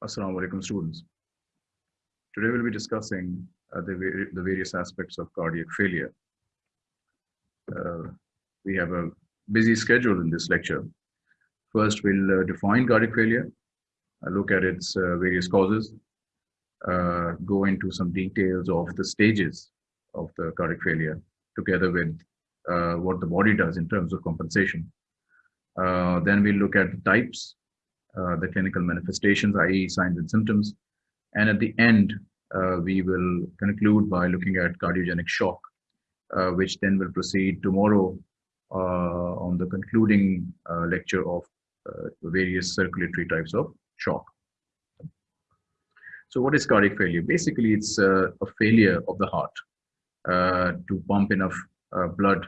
Assalamu alaikum students. Today we'll be discussing uh, the, the various aspects of cardiac failure. Uh, we have a busy schedule in this lecture. First, we'll uh, define cardiac failure, uh, look at its uh, various causes, uh, go into some details of the stages of the cardiac failure, together with what the body does in terms of compensation. then we'll look at the types uh, the clinical manifestations, i.e. signs and symptoms. And at the end, uh, we will conclude by looking at cardiogenic shock, uh, which then will proceed tomorrow on the concluding lecture of various circulatory types of shock. So what is cardiac failure? Basically, it's a failure of the heart uh, to pump enough uh, blood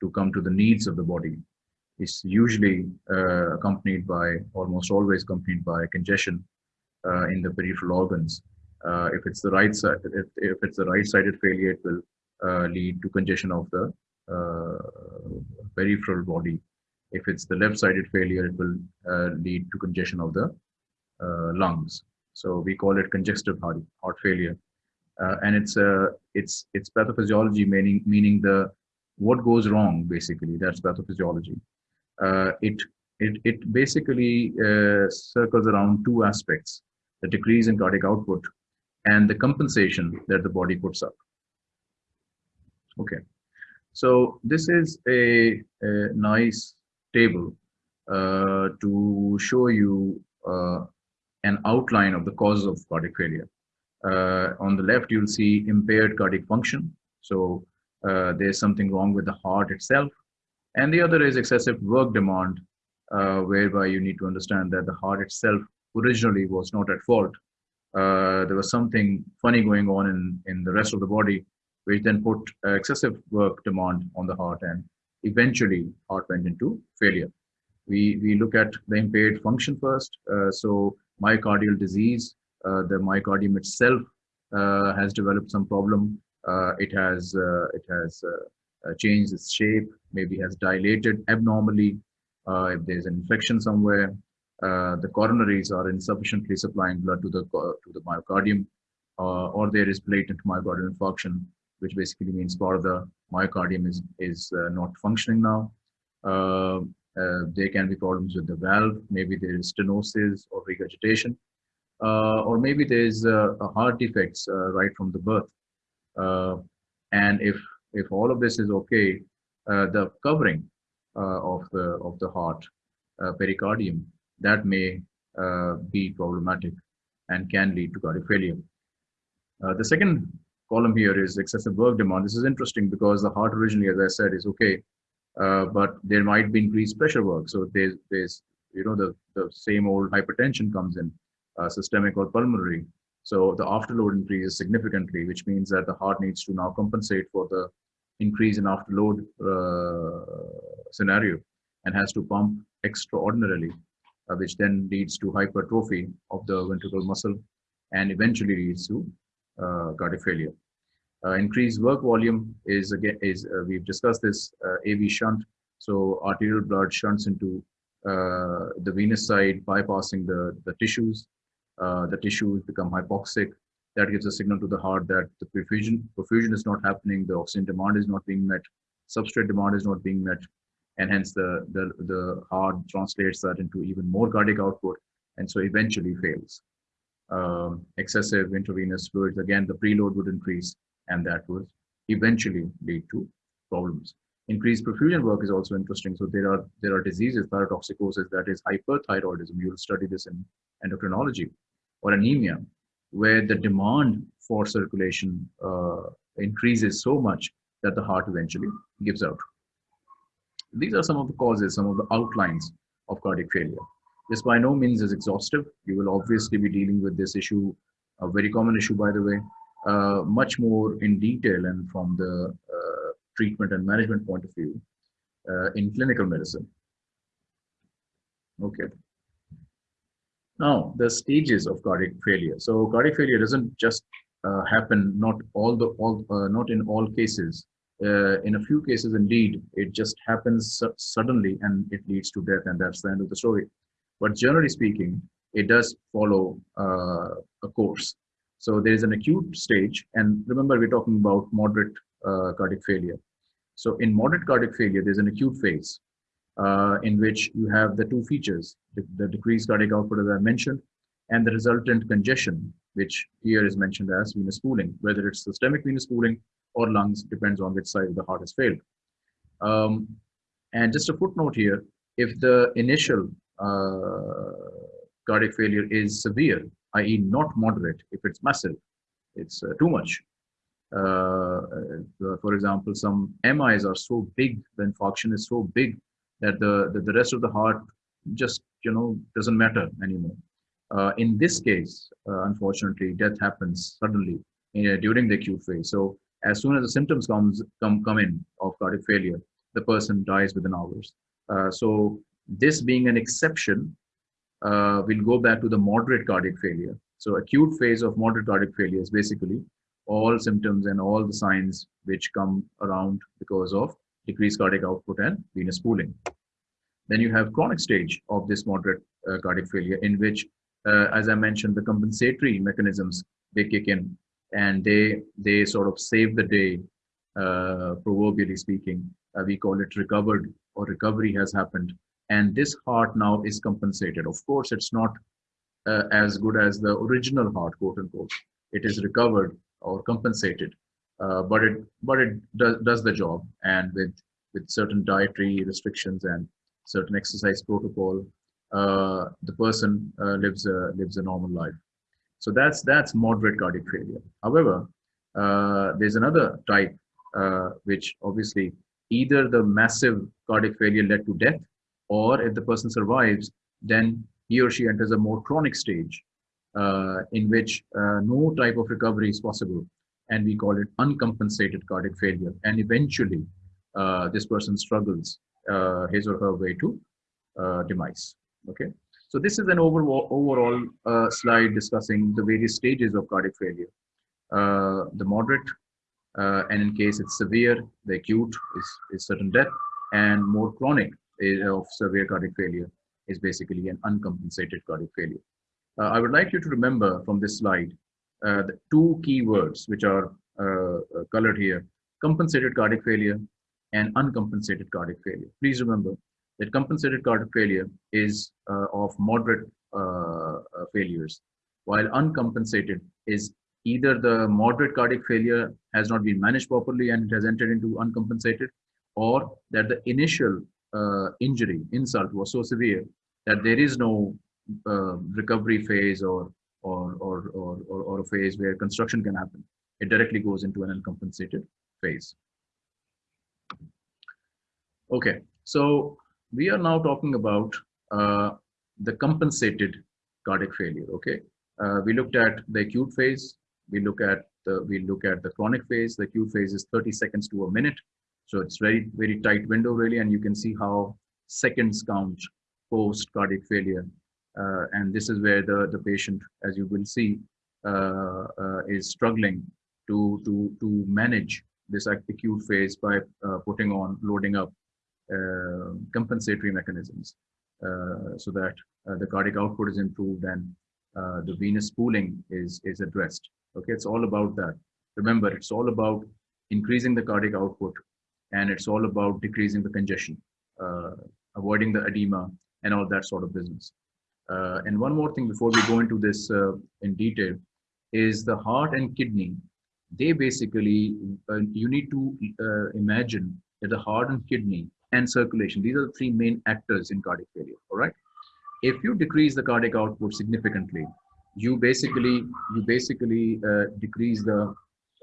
to come to the needs of the body is usually uh, accompanied by, almost always accompanied by congestion uh, in the peripheral organs. Uh, if it's the right side, if, if it's the right-sided failure, it will lead to congestion of the peripheral body. If it's the left-sided failure, it will lead to congestion of the lungs. So we call it congestive heart, heart failure. Uh, and it's uh, it's it's pathophysiology meaning meaning the what goes wrong basically that's pathophysiology uh, it, it, it basically uh, circles around two aspects, the decrease in cardiac output and the compensation that the body puts up. Okay, so this is a, a nice table uh, to show you uh, an outline of the causes of cardiac failure. Uh, on the left, you'll see impaired cardiac function. So uh, there's something wrong with the heart itself. And the other is excessive work demand, uh, whereby you need to understand that the heart itself originally was not at fault. Uh, there was something funny going on in, in the rest of the body, which then put uh, excessive work demand on the heart and eventually heart went into failure. We, we look at the impaired function first. Uh, so myocardial disease, uh, the myocardium itself uh, has developed some problem. it has, it has uh, changed its shape, maybe has dilated abnormally, uh, if there's an infection somewhere, uh, the coronaries are insufficiently supplying blood to the to the myocardium, or there is blatant myocardial infarction, which basically means part of the myocardium is is not functioning now. Uh, there can be problems with the valve. Maybe there is stenosis or regurgitation, uh, or maybe there is uh, a heart defects right from the birth. and if if all of this is okay, uh, the covering uh, of the of the heart, uh, pericardium, that may be problematic and can lead to cardiac failure. the second column here is excessive work demand. This is interesting because the heart originally, as I said, is okay, uh, but there might be increased pressure work. So there's, there's you know, the, the same old hypertension comes in, uh, systemic or pulmonary. So the afterload increases significantly, which means that the heart needs to now compensate for the increase in afterload uh, scenario and has to pump extraordinarily, uh, which then leads to hypertrophy of the ventricular muscle and eventually leads to uh, cardiac failure. Uh, increased work volume is again is uh, we've discussed this uh, AV shunt. So arterial blood shunts into the venous side, bypassing the the tissues, uh, the tissues become hypoxic. That gives a signal to the heart that the perfusion, perfusion is not happening, the oxygen demand is not being met, substrate demand is not being met, and hence the, the, the heart translates that into even more cardiac output, and so eventually fails. Um, excessive intravenous fluids, again, the preload would increase, and that would eventually lead to problems. Increased perfusion work is also interesting. So there are there are diseases, thyrotoxicosis, that is hyperthyroidism. You'll study this in endocrinology or anemia, where the demand for circulation uh, increases so much that the heart eventually gives out. These are some of the causes, some of the outlines of cardiac failure. This by no means is exhaustive. You will obviously be dealing with this issue, a very common issue, by the way, uh, much more in detail and from the uh, treatment and management point of view uh, in clinical medicine. Okay. Now, the stages of cardiac failure. So cardiac failure doesn't just uh, happen, not all the all, uh, not in all cases. Uh, in a few cases, indeed, it just happens su suddenly and it leads to death, and that's the end of the story. But generally speaking, it does follow uh, a course. So there is an acute stage, and remember we're talking about moderate uh, cardiac failure. So in moderate cardiac failure, there's an acute phase uh, in which you have the two features, the, the, decreased cardiac output as I mentioned, and the resultant congestion, which here is mentioned as venous pooling, whether it's systemic venous pooling or lungs, depends on which side of the heart has failed. Um, and just a footnote here, if the initial uh, cardiac failure is severe, i.e. not moderate, if it's massive, it's uh, too much. Uh, uh for example, some MIs are so big, the infarction is so big that the, the, the rest of the heart just, you know, doesn't matter anymore. Uh, in this case, uh, unfortunately, death happens suddenly during the acute phase. So as soon as the symptoms comes come come in of cardiac failure, the person dies within hours. Uh, so this being an exception, uh, we'll go back to the moderate cardiac failure. So acute phase of moderate cardiac failure is basically all symptoms and all the signs which come around because of decreased cardiac output and venous pooling. Then you have chronic stage of this moderate uh, cardiac failure in which, uh, as I mentioned, the compensatory mechanisms, they kick in and they, they sort of save the day, uh, proverbially speaking. Uh, we call it recovered or recovery has happened. And this heart now is compensated. Of course, it's not uh, as good as the original heart, quote unquote. It is recovered or compensated uh, but it but it does, does the job. And with with certain dietary restrictions and certain exercise protocol uh, the person uh, lives a lives a normal life. So that's that's moderate cardiac failure. However uh, there's another type uh, which obviously either the massive cardiac failure led to death or if the person survives then he or she enters a more chronic stage uh, in which no type of recovery is possible and we call it uncompensated cardiac failure. And eventually, uh, this person struggles uh, his or her way to uh, demise. Okay, so this is an overall, overall uh, slide discussing the various stages of cardiac failure. Uh, the moderate, uh, and in case it's severe, the acute is, is certain death, and more chronic of severe cardiac failure is basically an uncompensated cardiac failure. I would like you to remember from this slide uh, the two key words which are uh, uh, colored here, compensated cardiac failure and uncompensated cardiac failure. Please remember that compensated cardiac failure is uh, of moderate uh, failures, while uncompensated is either the moderate cardiac failure has not been managed properly and it has entered into uncompensated, or that the initial injury, insult was so severe that there is no recovery phase or or, or, or, or, a phase where construction can happen. It directly goes into an uncompensated phase. Okay, so we are now talking about uh, the compensated cardiac failure. Okay, uh, we looked at the acute phase. We look at the we look at the chronic phase. The acute phase is 30 seconds to a minute, so it's very very tight window really, and you can see how seconds count post cardiac failure and this is where the, the patient, as you will see, uh, uh, is struggling to, to, to manage this acute phase by putting on, loading up compensatory mechanisms so that the cardiac output is improved and the venous pooling is, is addressed. Okay, it's all about that. Remember, it's all about increasing the cardiac output and it's all about decreasing the congestion, uh, avoiding the edema and all that sort of business. Uh, and one more thing before we go into this uh, in detail is the heart and kidney. They basically, uh, you need to uh, imagine that the heart and kidney and circulation, these are the three main actors in cardiac failure, all right? If you decrease the cardiac output significantly, you basically, you basically uh, decrease the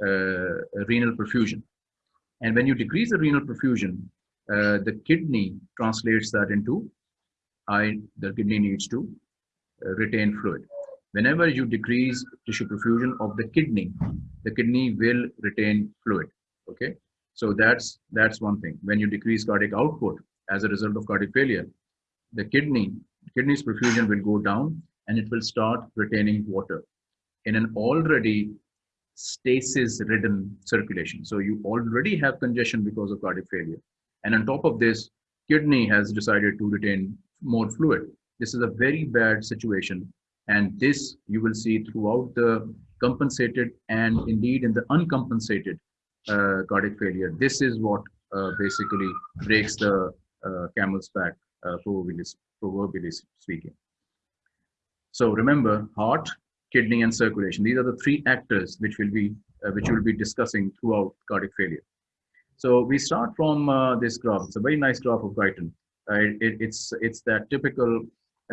uh, renal perfusion. And when you decrease the renal perfusion, the kidney translates that into I, the kidney needs to uh, retain fluid. Whenever you decrease tissue perfusion of the kidney, the kidney will retain fluid. Okay, so that's that's one thing. When you decrease cardiac output as a result of cardiac failure, the kidney kidney's perfusion will go down and it will start retaining water in an already stasis ridden circulation. So you already have congestion because of cardiac failure. And on top of this, kidney has decided to retain more fluid. This is a very bad situation. And this you will see throughout the compensated and indeed in the uncompensated uh, cardiac failure. This is what uh, basically breaks the uh, camel's back, uh, proverbially, proverbially speaking. So remember, heart, kidney, and circulation. These are the three actors which will be uh, which will be discussing throughout cardiac failure. So we start from uh, this graph. It's a very nice graph of Guyton. It, it's it's that typical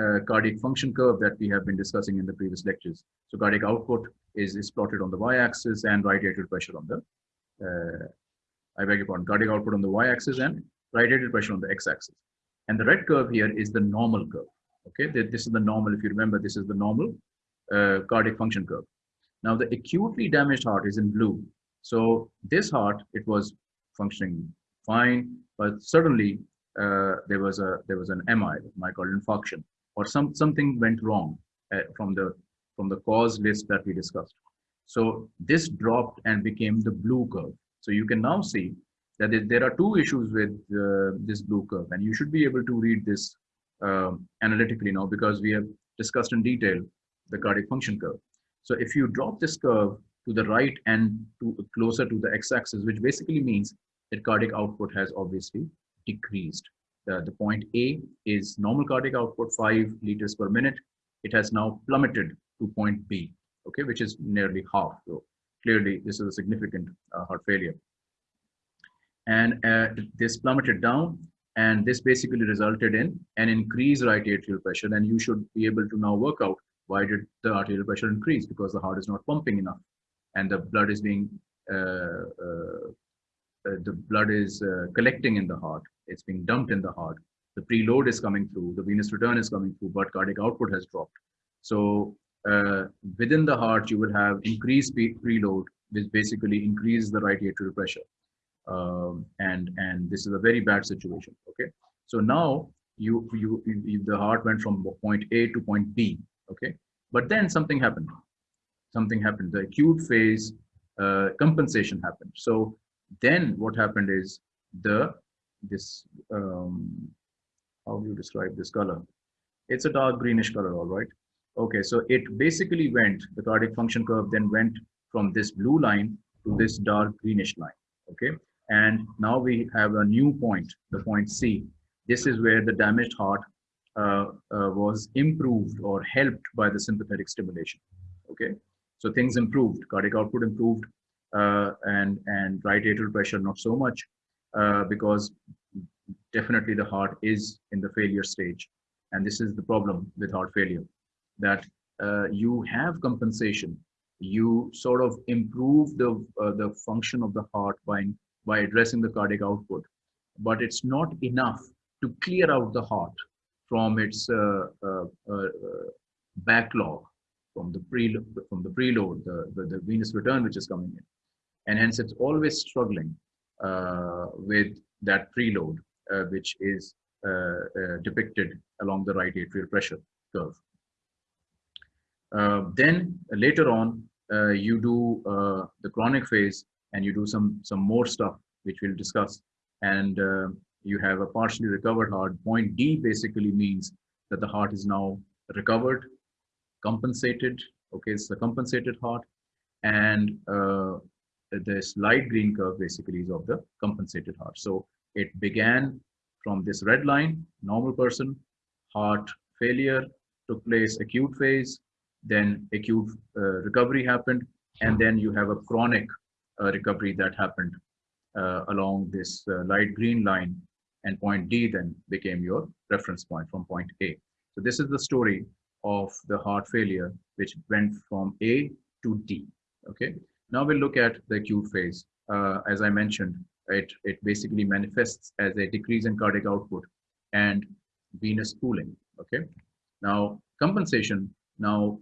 uh, cardiac function curve that we have been discussing in the previous lectures. So cardiac output is, is plotted on the y-axis and right atrial pressure on the, uh, I beg your pardon, cardiac output on the y-axis and right atrial pressure on the x-axis. And the red curve here is the normal curve. Okay, this is the normal, if you remember, this is the normal uh, cardiac function curve. Now the acutely damaged heart is in blue. So this heart, it was functioning fine, but suddenly uh, there was a there was an MI, myocardial infarction, or some something went wrong uh, from the from the cause list that we discussed. So this dropped and became the blue curve. So you can now see that there are two issues with uh, this blue curve, and you should be able to read this uh, analytically now because we have discussed in detail the cardiac function curve. So if you drop this curve to the right and to closer to the x-axis, which basically means that cardiac output has obviously decreased. The, the point A is normal cardiac output, 5 liters per minute. It has now plummeted to point B, okay, which is nearly half. So clearly, this is a significant uh, heart failure. And uh, this plummeted down, and this basically resulted in an increased right atrial pressure. And you should be able to now work out why did the arterial pressure increase? Because the heart is not pumping enough, and the blood is being uh, uh, the blood is uh, collecting in the heart. It's being dumped in the heart. The preload is coming through. The venous return is coming through, but cardiac output has dropped. So uh, within the heart, you will have increased preload, which basically increases the right atrial pressure. Um, and and this is a very bad situation. Okay, so now you, you you the heart went from point A to point B okay but then something happened something happened the acute phase uh, compensation happened so then what happened is the this um, how do you describe this color? It's a dark greenish color all right? Okay so it basically went the cardiac function curve then went from this blue line to this dark greenish line okay? And now we have a new point the point c. This is where the damaged heart uh, uh, was improved or helped by the sympathetic stimulation. Okay, so things improved, cardiac output improved, and and right atrial pressure not so much, because definitely the heart is in the failure stage, and this is the problem with heart failure, that you have compensation, you sort of improve the the function of the heart by by addressing the cardiac output, but it's not enough to clear out the heart from its uh, uh, uh, backlog from the pre from the preload, the, the, the venous return which is coming in, and hence it's always struggling uh, with that preload, uh, which is uh, depicted along the right atrial pressure curve. then later on, you do the chronic phase and you do some some more stuff which we'll discuss and uh, you have a partially recovered heart. Point D basically means that the heart is now recovered, compensated. Okay, it's a compensated heart. And uh, this light green curve basically is of the compensated heart. So it began from this red line, normal person, heart failure, took place acute phase, then acute uh, recovery happened, and then you have a chronic uh, recovery that happened uh, along this uh, light green line and point D then became your reference point from point A. So this is the story of the heart failure, which went from A to D, okay? Now we'll look at the acute phase. Uh, as I mentioned, it, it basically manifests as a decrease in cardiac output and venous pooling, okay? Now, compensation now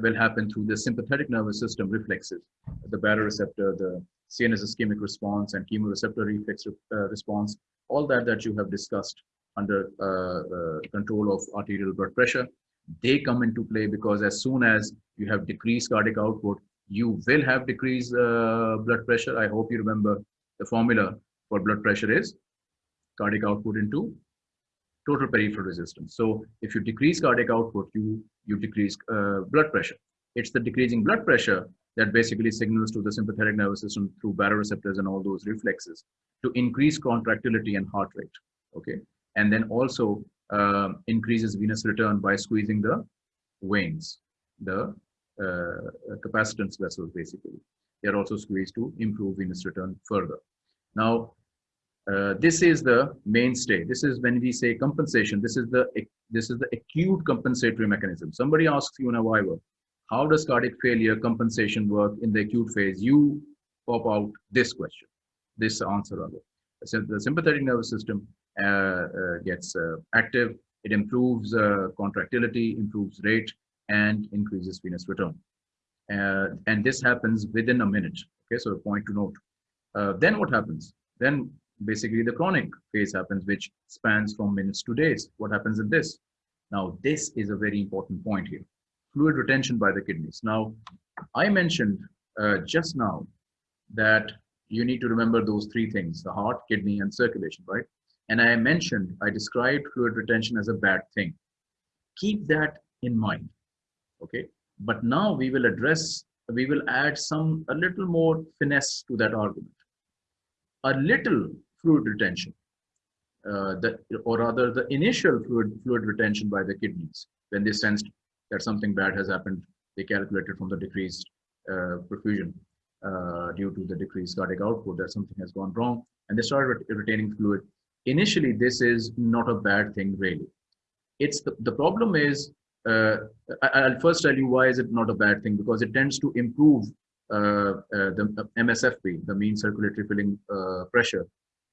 will happen through the sympathetic nervous system reflexes, the baroreceptor, the CNS ischemic response and chemoreceptor reflex uh, response, all that that you have discussed under uh, uh, control of arterial blood pressure, they come into play because as soon as you have decreased cardiac output, you will have decreased uh, blood pressure. I hope you remember the formula for blood pressure is cardiac output into total peripheral resistance. So if you decrease cardiac output, you, you decrease uh, blood pressure. It's the decreasing blood pressure that basically signals to the sympathetic nervous system through baroreceptors and all those reflexes to increase contractility and heart rate. Okay. And then also uh, increases venous return by squeezing the veins, the capacitance vessels basically. They're also squeezed to improve venous return further. Now, uh, this is the mainstay. This is when we say compensation. This is the this is the acute compensatory mechanism. Somebody asks you in a Viva, how does cardiac failure compensation work in the acute phase? You pop out this question, this answer rather. So the sympathetic nervous system uh, uh, gets uh, active. It improves uh, contractility, improves rate, and increases venous return. Uh, and this happens within a minute. Okay, so a point to note. then what happens? Then basically the chronic phase happens, which spans from minutes to days. What happens in this? Now, this is a very important point here. Fluid retention by the kidneys. Now, I mentioned uh, just now that you need to remember those three things, the heart, kidney, and circulation, right? And I mentioned, I described fluid retention as a bad thing. Keep that in mind, okay? But now we will address, we will add some, a little more finesse to that argument a little fluid retention, uh, the, or rather the initial fluid, fluid retention by the kidneys when they sensed that something bad has happened, they calculated from the decreased uh, perfusion uh, due to the decreased cardiac output that something has gone wrong and they started retaining fluid. Initially, this is not a bad thing really. It's the, the problem is, uh, I, will first tell you why is it not a bad thing because it tends to improve uh, uh, the MSFP, the mean circulatory filling uh, pressure,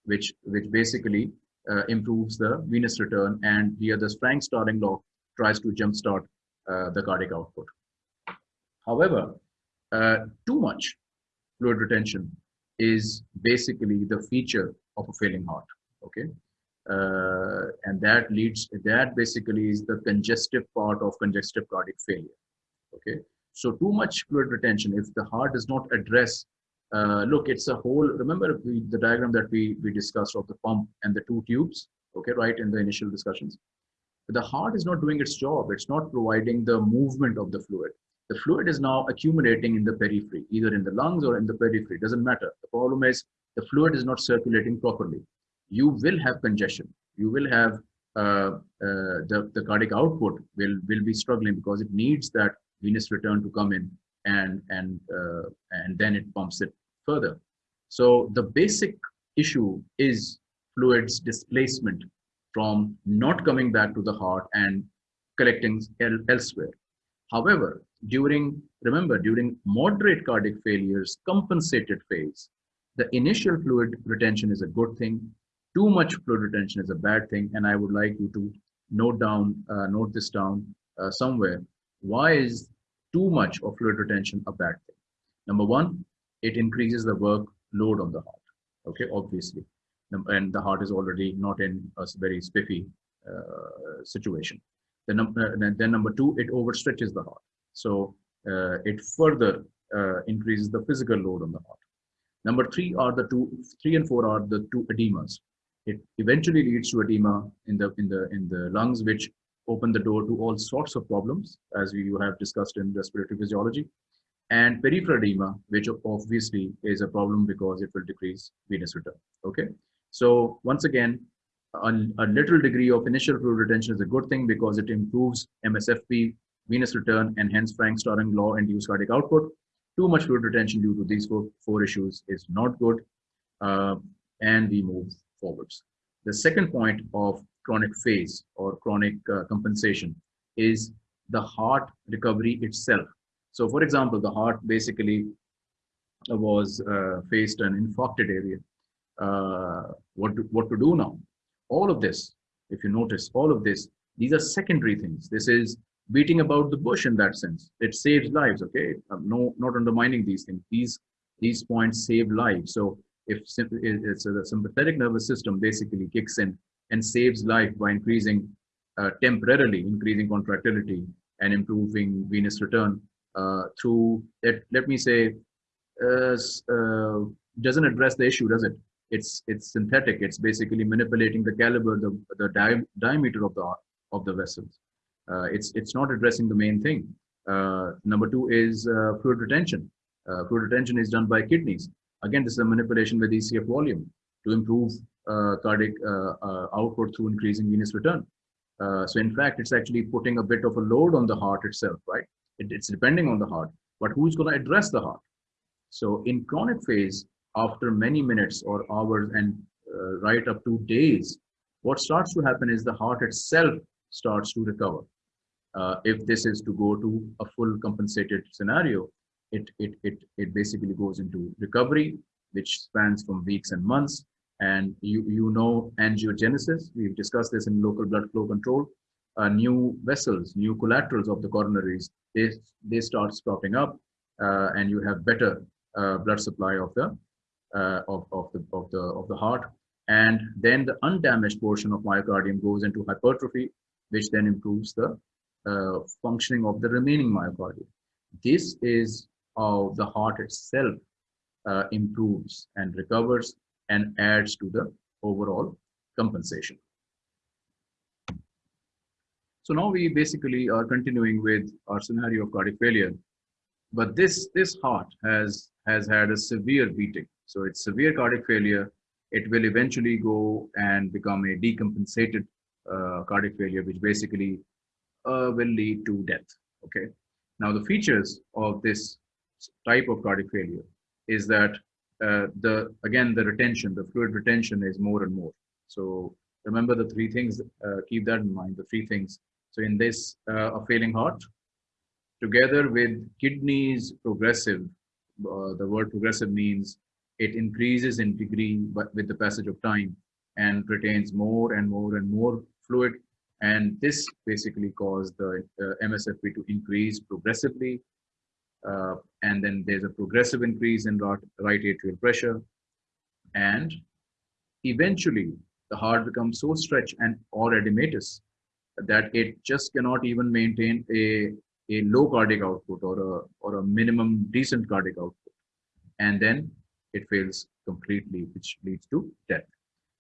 which which basically improves the venous return. And here, the Frank-Starling law tries to jumpstart the cardiac output. However, too much fluid retention is basically the feature of a failing heart. Okay, uh, and that leads that basically is the congestive part of congestive cardiac failure. Okay, so too much fluid retention, if the heart does not address, uh, look, it's a whole, remember we, the diagram that we, we discussed of the pump and the two tubes, okay, right, in the initial discussions. The heart is not doing its job. It's not providing the movement of the fluid. The fluid is now accumulating in the periphery, either in the lungs or in the periphery, doesn't matter. The problem is the fluid is not circulating properly. You will have congestion. You will have uh, uh, the, the cardiac output will, will be struggling because it needs that venous return to come in and and uh, and then it pumps it further. So the basic issue is fluids displacement from not coming back to the heart and collecting el elsewhere. However during remember during moderate cardiac failures compensated phase the initial fluid retention is a good thing too much fluid retention is a bad thing and i would like you to note down uh, note this down uh, somewhere why is too much of fluid retention a bad thing? Number one, it increases the work load on the heart. Okay, obviously. And the heart is already not in a very spiffy uh, situation. Then, uh, then number two, it overstretches the heart. So uh, it further uh, increases the physical load on the heart. Number three are the two, three and four are the two edemas. It eventually leads to edema in the in the in the lungs, which open the door to all sorts of problems, as we have discussed in respiratory physiology. And peripheral edema, which obviously is a problem because it will decrease venous return. Okay. So once again, a, a little degree of initial fluid retention is a good thing because it improves MSFP, venous return, and hence Frank-Starling law induced cardiac output. Too much fluid retention due to these four, four issues is not good. Uh, and we move forwards. The second point of chronic phase or chronic uh, compensation is the heart recovery itself. So for example, the heart basically was uh, faced an infarcted area. Uh, what, to, what to do now? All of this, if you notice, all of this, these are secondary things. This is beating about the bush in that sense. It saves lives, okay? I'm no, not undermining these things. These, these points save lives. So if it's a, the sympathetic nervous system basically kicks in and saves life by increasing uh, temporarily increasing contractility and improving venous return uh, through let, let me say uh, uh, doesn't address the issue does it it's it's synthetic. It's basically manipulating the caliber, the the di diameter of the of the vessels. Uh, it's it's not addressing the main thing. Uh, number two is fluid retention. Fluid retention is done by kidneys. Again, this is a manipulation with ECF volume to improve uh, cardiac uh, output through increasing venous return. so in fact, it's actually putting a bit of a load on the heart itself, right? It, it's depending on the heart, but who's going to address the heart? So in chronic phase, after many minutes or hours and uh, right up to days, what starts to happen is the heart itself starts to recover. Uh, if this is to go to a full compensated scenario, it, it, it, it basically goes into recovery, which spans from weeks and months. And you, you know angiogenesis, we've discussed this in local blood flow control. Uh, new vessels, new collaterals of the coronaries, they, they start sprouting up uh, and you have better uh, blood supply of the uh, of, of the of the of the heart and then the undamaged portion of myocardium goes into hypertrophy which then improves the uh, functioning of the remaining myocardium this is how the heart itself uh, improves and recovers and adds to the overall compensation. So now we basically are continuing with our scenario of cardiac failure. But this this heart has has had a severe beating. So it's severe cardiac failure. It will eventually go and become a decompensated uh, cardiac failure which basically uh, will lead to death. Okay? Now the features of this type of cardiac failure is that uh, the again the retention the fluid retention is more and more so remember the three things uh, keep that in mind the three things so in this uh, a failing heart together with kidneys progressive, uh, the word progressive means it increases in degree but with the passage of time and retains more and more and more fluid. And this basically caused the uh, MSFP to increase progressively. Uh, and then there's a progressive increase in right, right atrial pressure. And eventually the heart becomes so stretched and or edematous that it just cannot even maintain a a low cardiac output or a or a minimum decent cardiac output. And then it fails completely which leads to death.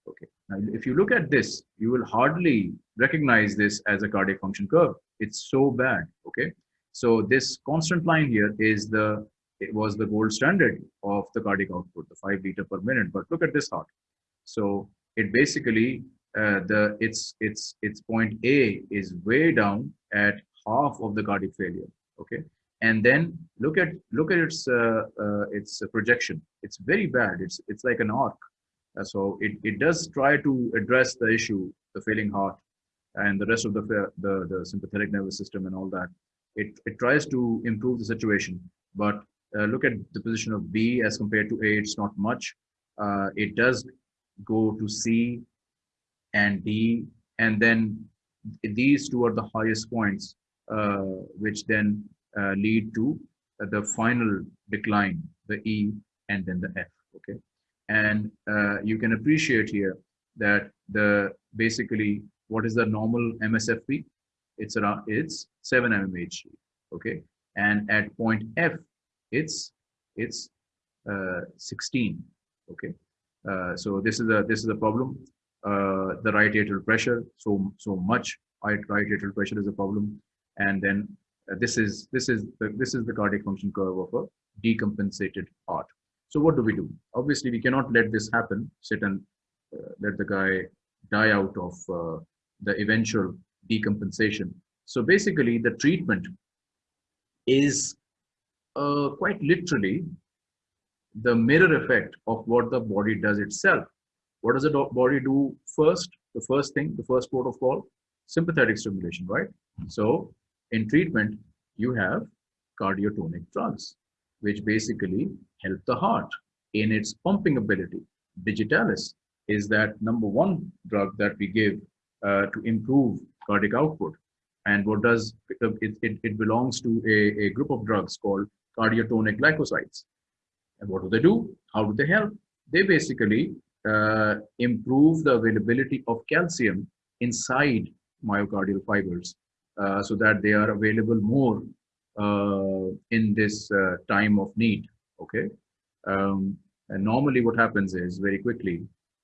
Okay. Now if you look at this you will hardly recognize this as a cardiac function curve. It's so bad. Okay so this constant line here is the it was the gold standard of the cardiac output the 5 liter per minute. But look at this heart so it basically uh, the its its its point a is way down at half of the cardiac failure okay? And then look at look at its uh, uh, its projection. It's very bad. It's it's like an arc. Uh, so it, it does try to address the issue the failing heart and the rest of the the, the sympathetic nervous system and all that it, it tries to improve the situation but uh, look at the position of b as compared to a it's not much uh, it does go to c and d and then these two are the highest points uh, which then uh, lead to uh, the final decline, the E and then the F. Okay, and you can appreciate here that the basically what is the normal MSFP? It's around it's 7 mmHg. Okay, and at point F, it's it's uh, 16. Okay, uh, so this is a this is a problem. Uh, the right atrial pressure so so much right, right atrial pressure is a problem and then uh, this is this is the, this is the cardiac function curve of a decompensated heart so what do we do obviously we cannot let this happen sit and uh, let the guy die out of uh, the eventual decompensation. So basically the treatment is uh, quite literally the mirror effect of what the body does itself. What does the body do first? The first thing the first protocol sympathetic stimulation right? So in treatment, you have cardiotonic drugs, which basically help the heart in its pumping ability. Digitalis is that number one drug that we give uh, to improve cardiac output. And what does it, it, it belongs to a, a group of drugs called cardiotonic glycosides. And what do they do? How do they help? They basically uh, improve the availability of calcium inside myocardial fibers uh, so that they are available more uh, in this uh, time of need. Okay. Um, And normally what happens is very quickly,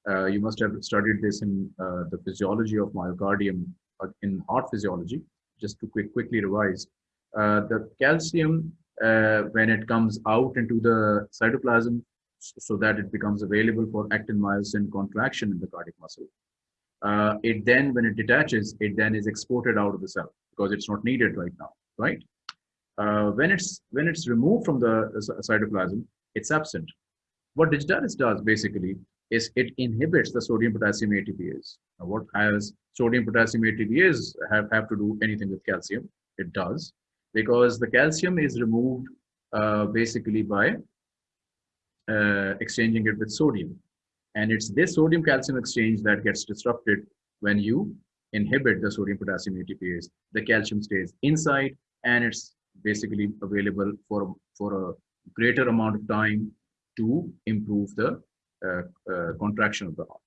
uh, you must have studied this in uh, the physiology of myocardium in heart physiology, just to quick, quickly revise. Uh, the calcium, uh, when it comes out into the cytoplasm, so that it becomes available for actin myosin contraction in the cardiac muscle. Uh, it then, when it detaches, it then is exported out of the cell because it's not needed right now, right? Uh, when it's when it's removed from the cytoplasm, it's absent. What digitalis does basically is it inhibits the sodium potassium ATPase. Now, what has sodium potassium ATPase have, have to do anything with calcium? It does because the calcium is removed uh, basically by uh, exchanging it with sodium. And it's this sodium calcium exchange that gets disrupted when you inhibit the sodium potassium ATPase. The calcium stays inside and it's basically available for, for a greater amount of time to improve the uh, uh, contraction of the heart.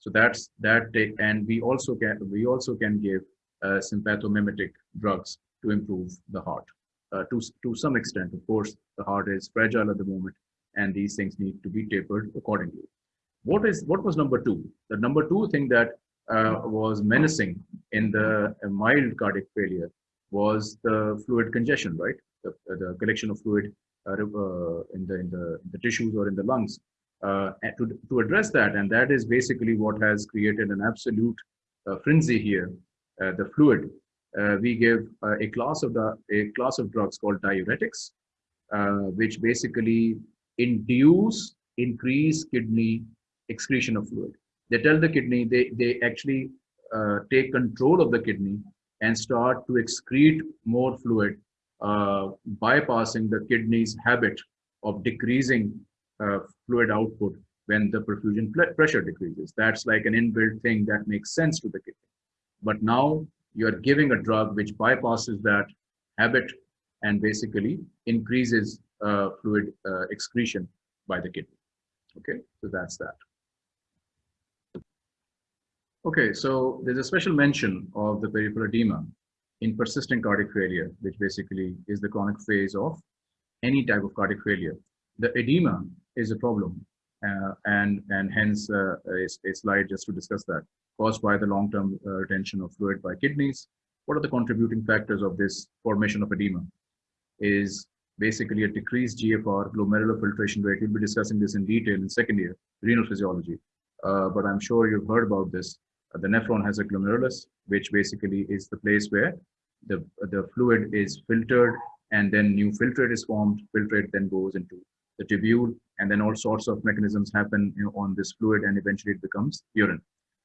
So that's that, and we also can we also can give uh, sympathomimetic drugs to improve the heart. Uh, to to some extent, of course, the heart is fragile at the moment, and these things need to be tapered accordingly. What is what was number two? The number two thing that uh, was menacing in the mild cardiac failure was the fluid congestion, right? The, the collection of fluid uh, in the in the in the tissues or in the lungs uh, to, to address that. And that is basically what has created an absolute uh, frenzy here, uh, the fluid. Uh, we give uh, a class of the a class of drugs called diuretics, uh, which basically induce increased kidney excretion of fluid. They tell the kidney they they actually take control of the kidney and start to excrete more fluid, bypassing the kidney's habit of decreasing uh, fluid output when the perfusion pressure decreases. That's like an inbuilt thing that makes sense to the kidney. But now you're giving a drug which bypasses that habit and basically increases uh, fluid uh, excretion by the kidney. Okay, so that's that. Okay, so there's a special mention of the peripheral edema in persistent cardiac failure, which basically is the chronic phase of any type of cardiac failure. The edema is a problem. Uh, and and hence uh, a, a, slide just to discuss that caused by the long-term uh, retention of fluid by kidneys. What are the contributing factors of this formation of edema? Is basically a decreased GFR, glomerular filtration rate. We'll be discussing this in detail in second year, renal physiology. Uh, but I'm sure you've heard about this. Uh, the nephron has a glomerulus, which basically is the place where the, the fluid is filtered and then new filtrate is formed. Filtrate then goes into the tubule, and then all sorts of mechanisms happen you know, on this fluid, and eventually it becomes urine.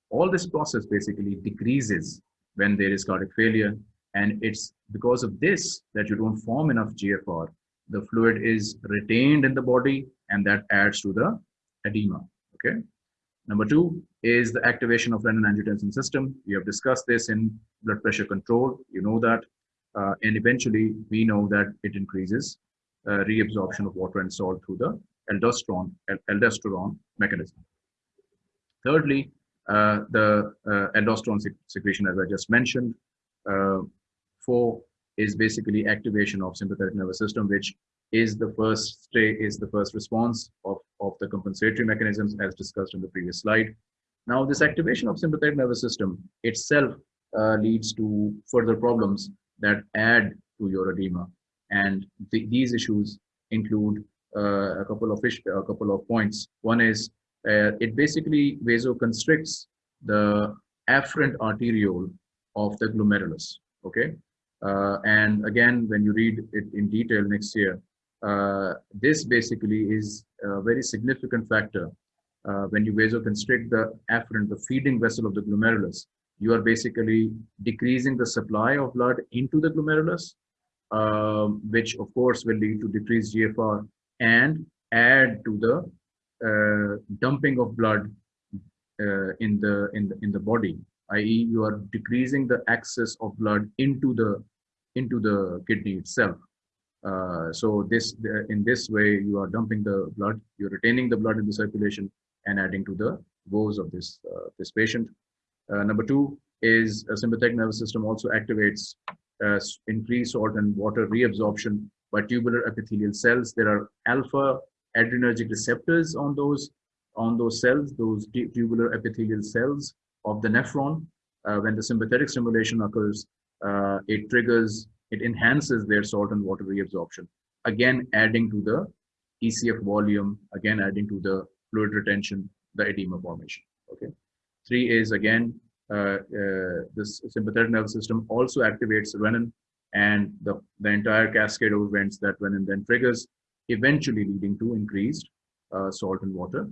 All this process basically decreases when there is cardiac failure, and it's because of this that you don't form enough GFR. The fluid is retained in the body, and that adds to the edema. Okay. Number two is the activation of renin-angiotensin system. We have discussed this in blood pressure control. You know that. Uh, and eventually, we know that it increases reabsorption of water and salt through the aldosterone, aldosterone mechanism. Thirdly, uh, the uh, aldosterone secretion, as I just mentioned. four is basically activation of sympathetic nervous system, which is the first stay, is the first response of, of the compensatory mechanisms as discussed in the previous slide. Now, this activation of sympathetic nervous system itself uh, leads to further problems that add to your edema and these issues include uh, a couple of fish, a couple of points. One is uh, it basically vasoconstricts the afferent arteriole of the glomerulus. Okay, uh, and again, when you read it in detail next year, uh, this basically is a very significant factor. Uh, when you vasoconstrict the afferent, the feeding vessel of the glomerulus, you are basically decreasing the supply of blood into the glomerulus um, which of course will lead to decreased GFR and add to the uh, dumping of blood uh, in the in the in the body i.e. you are decreasing the access of blood into the into the kidney itself uh, so this in this way you are dumping the blood you're retaining the blood in the circulation and adding to the woes of this uh, this patient uh, number two is a sympathetic nervous system also activates uh, increased salt and water reabsorption by tubular epithelial cells. There are alpha adrenergic receptors on those on those cells, those tubular epithelial cells of the nephron. Uh, when the sympathetic stimulation occurs, uh, it triggers, it enhances their salt and water reabsorption. Again, adding to the ECF volume, again adding to the fluid retention, the edema formation. Okay. Three is again, this sympathetic nervous system also activates renin and the, the entire cascade of events that renin then triggers, eventually leading to increased uh, salt and water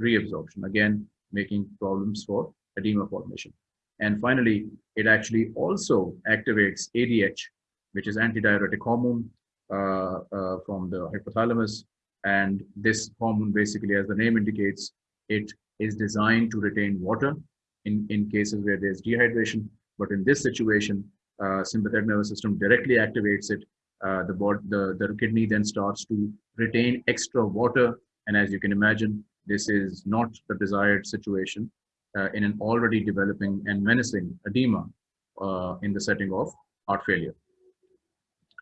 reabsorption, again, making problems for edema formation. And finally, it actually also activates ADH, which is antidiuretic hormone uh, uh, from the hypothalamus. And this hormone, basically, as the name indicates, it is designed to retain water in, in cases where there's dehydration. But in this situation, uh, sympathetic nervous system directly activates it. Uh, the, the, the kidney then starts to retain extra water. And as you can imagine, this is not the desired situation uh, in an already developing and menacing edema uh, in the setting of heart failure.